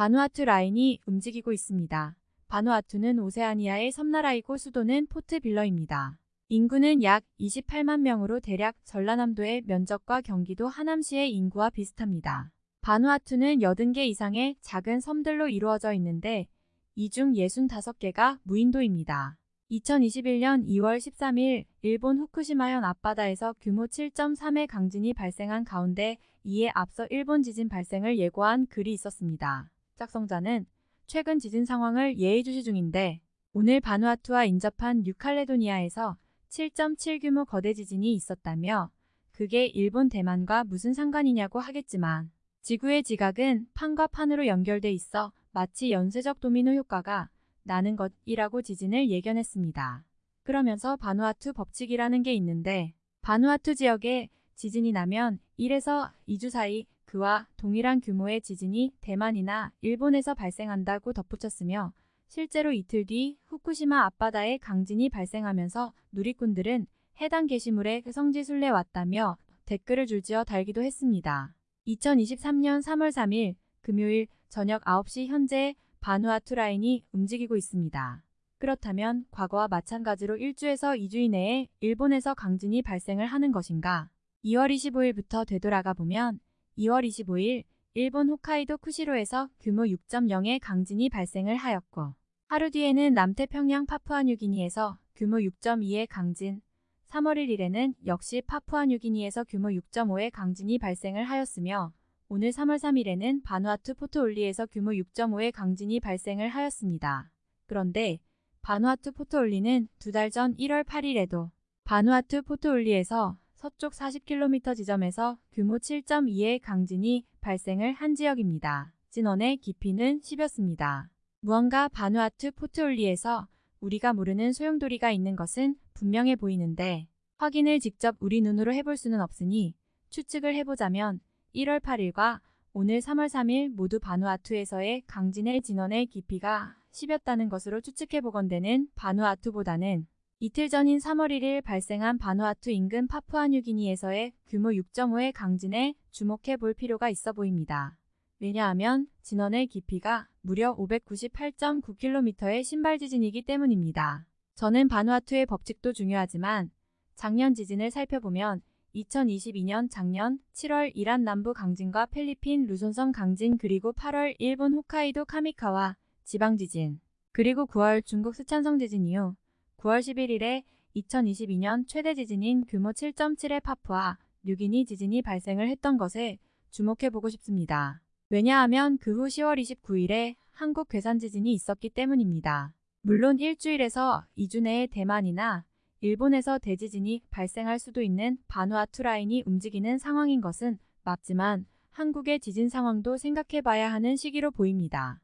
바누아투 라인이 움직이고 있습니다. 바누아투는 오세아니아의 섬나라이고 수도는 포트 빌러입니다. 인구는 약 28만 명으로 대략 전라남도의 면적과 경기도 하남시의 인구와 비슷합니다. 바누아투는 80개 이상의 작은 섬들로 이루어져 있는데 이 중 65개가 무인도입니다. 2021년 2월 13일 일본 후쿠시마현 앞바다에서 규모 7.3의 강진이 발생한 가운데 이에 앞서 일본 지진 발생을 예고한 글이 있었습니다. 작성자는 최근 지진 상황을 예의주시 중인데 오늘 바누아투와 인접한 뉴칼레도니아에서 7.7 규모 거대 지진이 있었다며 그게 일본 대만과 무슨 상관이냐고 하겠지만 지구의 지각은 판과 판으로 연결돼 있어 마치 연쇄적 도미노 효과가 나는 것이라고 지진을 예견했습니다. 그러면서 바누아투 법칙이라는 게 있는데 바누아투 지역에 지진이 나면 1에서 2주 사이 그와 동일한 규모의 지진이 대만이나 일본에서 발생한다고 덧붙였으며 실제로 이틀 뒤 후쿠시마 앞바다에 강진이 발생하면서 누리꾼들은 해당 게시물에 성지 순례 왔다며 댓글을 줄지어 달기도 했습니다. 2023년 3월 3일 금요일 저녁 9시 현재 바누아투 라인이 움직이고 있습니다. 그렇다면 과거와 마찬가지로 1주에서 2주 이내에 일본에서 강진이 발생을 하는 것인가? 2월 25일부터 되돌아가 보면 2월 25일 일본 홋카이도 쿠시로에서 규모 6.0의 강진이 발생을 하였고 하루 뒤에는 남태평양 파푸아뉴기니에서 규모 6.2의 강진, 3월 1일에는 역시 파푸아뉴기니에서 규모 6.5의 강진이 발생을 하였으며 오늘 3월 3일에는 바누아투 포토올리에서 규모 6.5의 강진이 발생을 하였습니다. 그런데 바누아투 포트올리는 두 달 전 1월 8일에도 바누아투 포트올리에서 서쪽 40km 지점에서 규모 7.2의 강진이 발생을 한 지역입니다. 진원의 깊이는 10였습니다. 무언가 바누아투 포트올리에서 우리가 모르는 소용돌이가 있는 것은 분명해 보이는데 확인을 직접 우리 눈으로 해볼 수는 없으니 추측을 해보자면 1월 8일과 오늘 3월 3일 모두 바누아투에서의 강진의 진원의 깊이가 10였다는 것으로 추측해보건대는 바누아투보다는 이틀 전인 3월 1일 발생한 바누아투 인근 파푸아뉴기니에서의 규모 6.5의 강진에 주목해 볼 필요가 있어 보입니다. 왜냐하면 진원의 깊이가 무려 598.9km의 신발 지진이기 때문입니다. 저는 바누아투의 법칙도 중요하지만 작년 지진을 살펴보면 2022년 작년 7월 이란 남부 강진과 필리핀 루손성 강진 그리고 8월 일본 홋카이도 카미카와 지방 지진 그리고 9월 중국 스촨성 지진 이후 9월 11일에 2022년 최대 지진인 규모 7.7의 파푸아 뉴기니 지진이 발생을 했던 것에 주목해보고 싶습니다. 왜냐하면 그 후 10월 29일에 한국 괴산 지진이 있었기 때문입니다. 물론 일주일에서 2주 내에 대만이나 일본에서 대지진이 발생할 수도 있는 바누아투 라인이 움직이는 상황인 것은 맞지만 한국의 지진 상황도 생각해봐야 하는 시기로 보입니다.